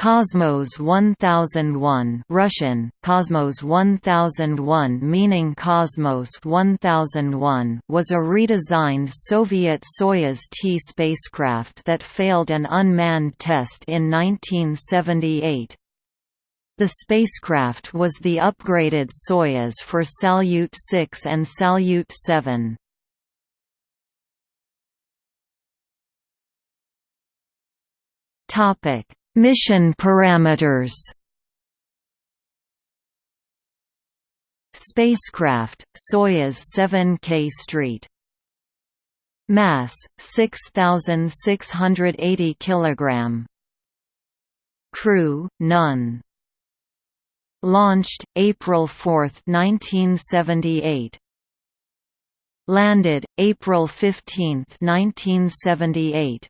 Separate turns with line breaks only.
Cosmos 1001 Russian, Cosmos 1001 meaning Cosmos 1001 was a redesigned Soviet Soyuz T spacecraft that failed an unmanned test in 1978. The spacecraft was the upgraded Soyuz for Salyut 6 and Salyut 7. Topic Mission parameters Spacecraft, Soyuz 7K Street Mass 6680 kg Crew none Launched April 4, 1978 Landed April 15, 1978